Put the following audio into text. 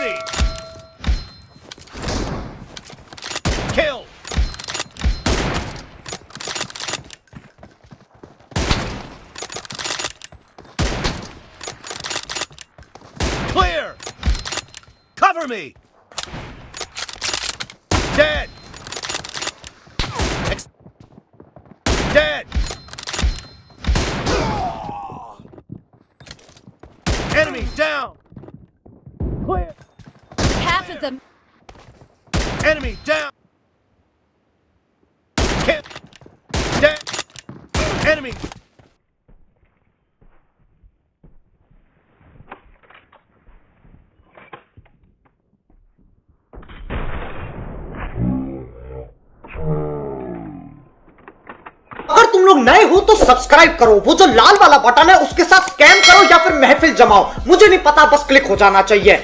mercy! Kill! Clear! Cover me! Dead! Ex- Dead! Enemy down! Clear! Half of them. Enemy down! Kill! Dead! Enemy! अगर तुम लोग नए हो तो subscribe करो वो जो लाल वाला बटन है उसके साथ स्कैम करो या फिर महफिल जमाओ मुझे नहीं पता बस क्लिक हो जाना चाहिए